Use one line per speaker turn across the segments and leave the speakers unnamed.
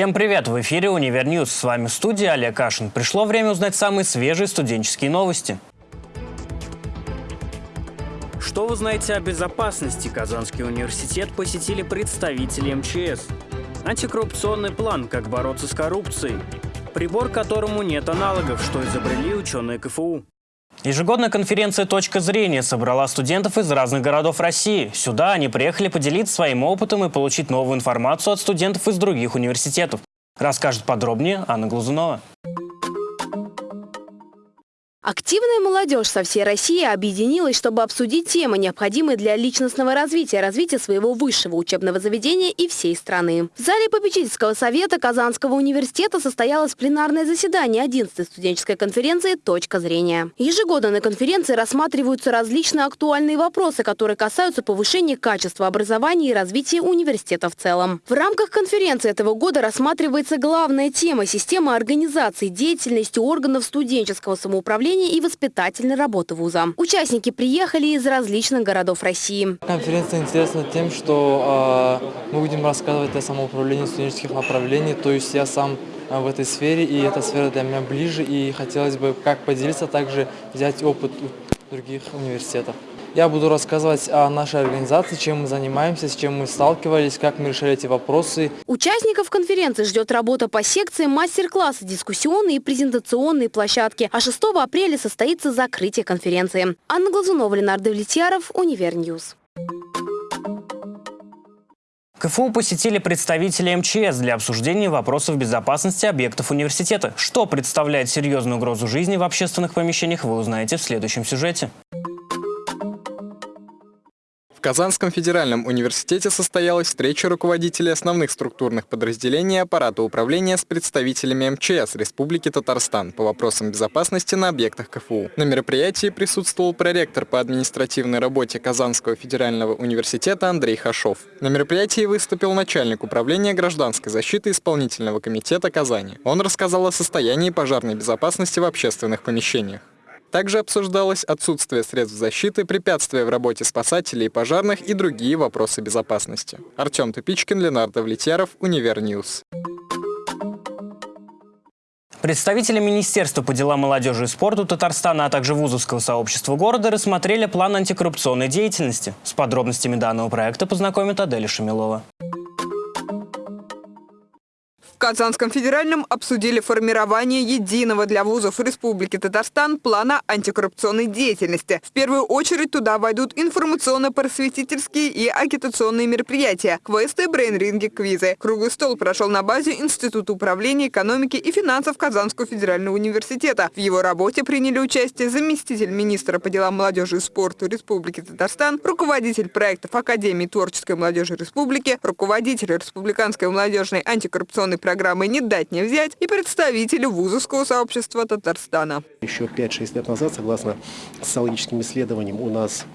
Всем привет! В эфире «Универ News». С вами в студии Олег Кашин. Пришло время узнать самые свежие студенческие новости. Что вы знаете о безопасности? Казанский университет посетили представители МЧС. Антикоррупционный план «Как бороться с коррупцией». Прибор, которому нет аналогов, что изобрели ученые КФУ. Ежегодная конференция «Точка зрения» собрала студентов из разных городов России. Сюда они приехали поделиться своим опытом и получить новую информацию от студентов из других университетов. Расскажет подробнее Анна Глазунова.
Активная молодежь со всей России объединилась, чтобы обсудить темы, необходимые для личностного развития, развития своего высшего учебного заведения и всей страны. В зале попечительского совета Казанского университета состоялось пленарное заседание 11-й студенческой конференции «Точка зрения». Ежегодно на конференции рассматриваются различные актуальные вопросы, которые касаются повышения качества образования и развития университета в целом. В рамках конференции этого года рассматривается главная тема – система организации деятельности органов студенческого самоуправления обучения и воспитательной работы вуза. Участники приехали из различных городов России.
Конференция интересна тем, что э, мы будем рассказывать о самоуправлении студенческих направлений, то есть я сам в этой сфере, и эта сфера для меня ближе, и хотелось бы как поделиться, также взять опыт других университетов. Я буду рассказывать о нашей организации, чем мы занимаемся, с чем мы сталкивались, как мы решали эти вопросы.
Участников конференции ждет работа по секциям, мастер-классы, дискуссионные и презентационные площадки. А 6 апреля состоится закрытие конференции. Анна Глазунова, Ленар Давлетьяров, Универ News.
КФУ посетили представители МЧС для обсуждения вопросов безопасности объектов университета. Что представляет серьезную угрозу жизни в общественных помещениях, вы узнаете в следующем сюжете.
В Казанском федеральном университете состоялась встреча руководителей основных структурных подразделений аппарата управления с представителями МЧС Республики Татарстан по вопросам безопасности на объектах КФУ. На мероприятии присутствовал проректор по административной работе Казанского федерального университета Андрей Хашов. На мероприятии выступил начальник управления гражданской защиты исполнительного комитета Казани. Он рассказал о состоянии пожарной безопасности в общественных помещениях. Также обсуждалось отсутствие средств защиты, препятствия в работе спасателей и пожарных и другие вопросы безопасности. Артем Тупичкин, Ленар Давлетьяров, Универ News.
Представители Министерства по делам молодежи и спорту Татарстана, а также вузовского сообщества города рассмотрели план антикоррупционной деятельности. С подробностями данного проекта познакомит Аделя Шамилова.
Казанском федеральном обсудили формирование единого для вузов Республики Татарстан плана антикоррупционной деятельности. В первую очередь туда войдут информационно-просветительские и агитационные мероприятия, квесты, брейн-ринги, квизы. Круглый стол прошел на базе Института управления экономики и финансов Казанского федерального университета. В его работе приняли участие заместитель министра по делам молодежи и спорту Республики Татарстан, руководитель проектов Академии творческой молодежи Республики, руководитель Республиканской молодежной антикоррупционной программы программы «Не дать не взять» и представителю вузовского сообщества Татарстана.
Еще 5-6 лет назад, согласно социологическим исследованиям, у нас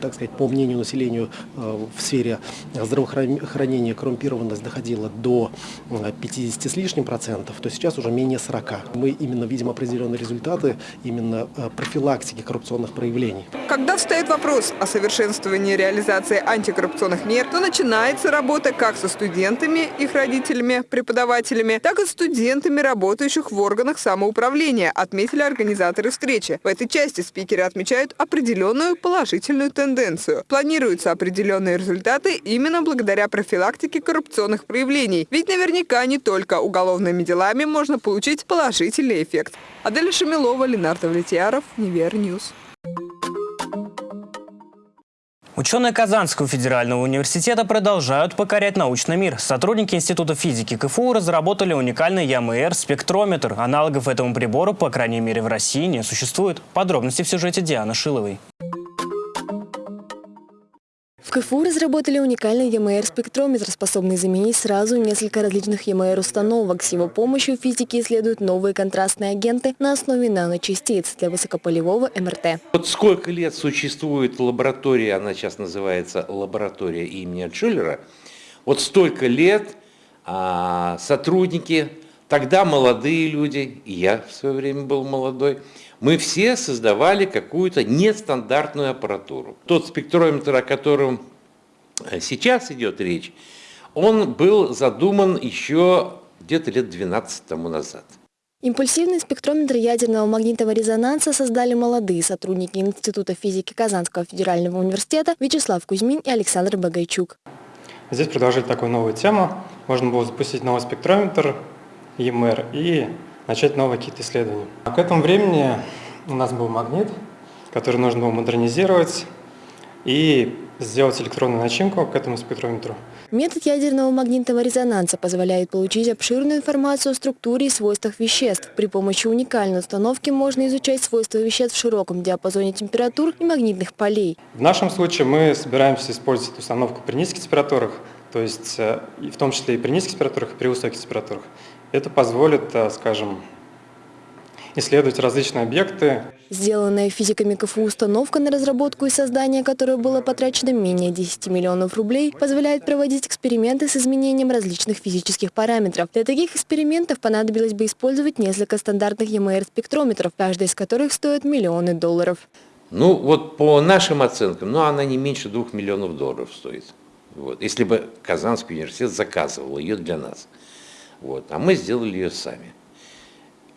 так сказать, по мнению населения э, в сфере здравоохранения коррумпированность доходила до 50 с лишним процентов, то сейчас уже менее 40. Мы именно видим определенные результаты именно э, профилактики коррупционных проявлений.
Когда встает вопрос о совершенствовании реализации антикоррупционных мер, то начинается работа как со студентами, их родителями, преподавателями, так и студентами, работающих в органах самоуправления, отметили организаторы встречи. В этой части спикеры отмечают определенную положительную положительную тенденцию. Планируются определенные результаты именно благодаря профилактике коррупционных проявлений. Ведь наверняка не только уголовными делами можно получить положительный эффект. Аделя Шамилова, Ленар Давлетьяров, Универ News.
Ученые Казанского федерального университета продолжают покорять научный мир. Сотрудники Института физики КФУ разработали уникальный ЯМР-спектрометр. Аналогов этому прибору, по крайней мере в России, не существует. Подробности в сюжете Дианы Шиловой.
КФУ разработали уникальный ЯМР-спектрометр, способный заменить сразу несколько различных ЯМР-установок. С его помощью физики исследуют новые контрастные агенты на основе наночастиц для высокополевого МРТ.
Вот сколько лет существует лаборатория, она сейчас называется лаборатория имени Шиллера, вот столько лет а, сотрудники, тогда молодые люди, и я в свое время был молодой, мы все создавали какую-то нестандартную аппаратуру. Тот спектрометр, о котором э, сейчас идет речь, он был задуман еще где-то лет 12 тому назад.
Импульсивный спектрометр ядерного магнитного резонанса создали молодые сотрудники Института физики Казанского федерального университета Вячеслав Кузьмин и Александр Багайчук.
Здесь предложили такую новую тему. Можно было запустить новый спектрометр ЕМР и начать новые какие-то исследования. А к этому времени у нас был магнит, который нужно было модернизировать и сделать электронную начинку к этому спектрометру.
Метод ядерного магнитного резонанса позволяет получить обширную информацию о структуре и свойствах веществ. При помощи уникальной установки можно изучать свойства веществ в широком диапазоне температур и магнитных полей.
В нашем случае мы собираемся использовать установку при низких температурах, то есть э, в том числе и при низких температурах, и при высоких температурах. Это позволит, э, скажем, исследовать различные объекты.
Сделанная физиками КФУ установка, на разработку и создание которой было потрачено менее 10 миллионов рублей, позволяет проводить эксперименты с изменением различных физических параметров. Для таких экспериментов понадобилось бы использовать несколько стандартных ЕМР-спектрометров, каждый из которых стоит миллионы долларов.
Ну, вот по нашим оценкам, ну, она не меньше двух миллионов долларов стоит. Вот. Если бы Казанский университет заказывал ее для нас. Вот. А мы сделали ее сами.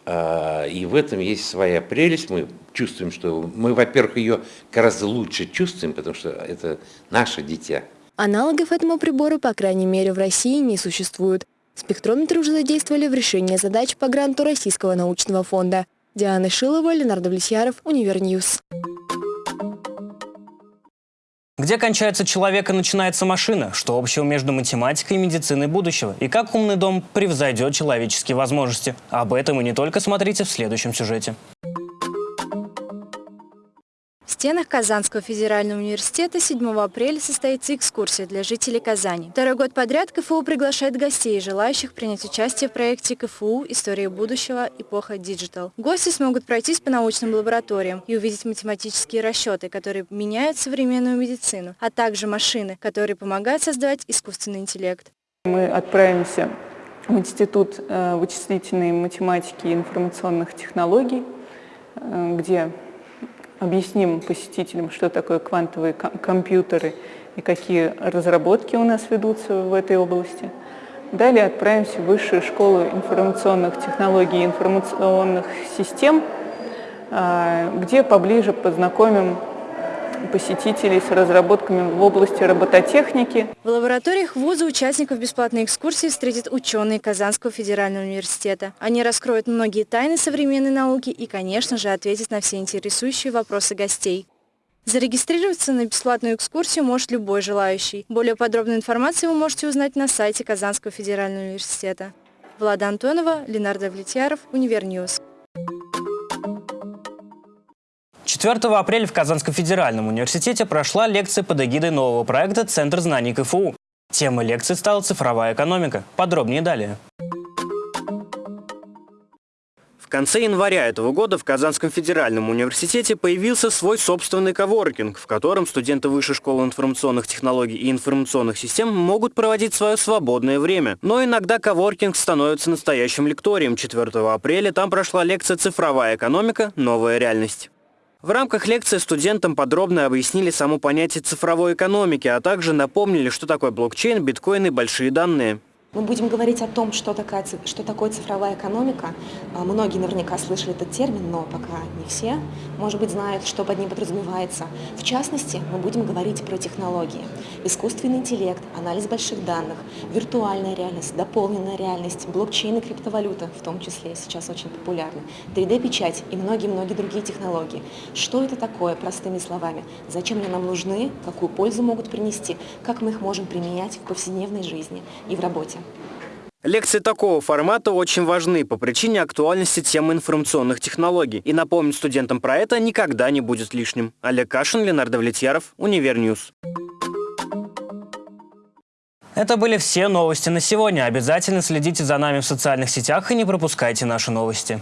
А, и в этом есть своя прелесть. Мы чувствуем, что мы, во-первых, ее гораздо лучше чувствуем, потому что это наше дитя.
Аналогов этому прибору, по крайней мере, в России не существует. Спектрометры уже задействовали в решении задач по гранту Российского научного фонда. Диана Шилова, Ленар Давлетьяров, Универ News.
Где кончается человек и начинается машина? Что общего между математикой и медициной будущего? И как умный дом превзойдет человеческие возможности? Об этом и не только смотрите в следующем сюжете
стенах Казанского федерального университета 7 апреля состоится экскурсия для жителей Казани. Второй год подряд КФУ приглашает гостей, желающих принять участие в проекте КФУ «История будущего. Эпоха Digital». Гости смогут пройтись по научным лабораториям и увидеть математические расчеты, которые меняют современную медицину, а также машины, которые помогают создавать искусственный интеллект.
Мы отправимся в Институт э, вычислительной математики и информационных технологий, э, где объясним посетителям, что такое квантовые компьютеры и какие разработки у нас ведутся в этой области. Далее отправимся в Высшую школу информационных технологий и информационных систем, а, где поближе познакомим посетителей с разработками в области робототехники.
В лабораториях вуза участников бесплатной экскурсии встретят ученые Казанского федерального университета. Они раскроют многие тайны современной науки и, конечно же, ответят на все интересующие вопросы гостей. Зарегистрироваться на бесплатную экскурсию может любой желающий. Более подробную информацию вы можете узнать на сайте Казанского федерального университета. Влада Антонова, Ленар Давлетьяров, Универ News.
4 апреля в Казанском федеральном университете прошла лекция под эгидой нового проекта «Центр знаний КФУ». Тема лекции стала «Цифровая экономика». Подробнее далее. В конце января этого года в Казанском федеральном университете появился свой собственный коворкинг, в котором студенты Высшей школы информационных технологий и информационных систем могут проводить свое свободное время. Но иногда коворкинг становится настоящим лекторием. 4 апреля там прошла лекция «Цифровая экономика. Новая реальность». В рамках лекции студентам подробно объяснили само понятие цифровой экономики, а также напомнили, что такое блокчейн, биткоин и большие данные.
Мы будем говорить о том, что, такая, что такое цифровая экономика. А, многие наверняка слышали этот термин, но пока не все, может быть, знают, что под ним подразумевается. В частности, мы будем говорить про технологии. Искусственный интеллект, анализ больших данных, виртуальная реальность, дополненная реальность, блокчейн и криптовалюта, в том числе сейчас очень популярны, 3D-печать и многие-многие другие технологии. Что это такое, простыми словами? Зачем они нам нужны? Какую пользу могут принести? Как мы их можем применять в повседневной жизни и в работе?
Лекции такого формата очень важны по причине актуальности темы информационных технологий. И напомнить студентам про это никогда не будет лишним. Олег Кашин, Ленар Давлетьяров, Универ News. Это были все новости на сегодня. Обязательно следите за нами в социальных сетях и не пропускайте наши новости.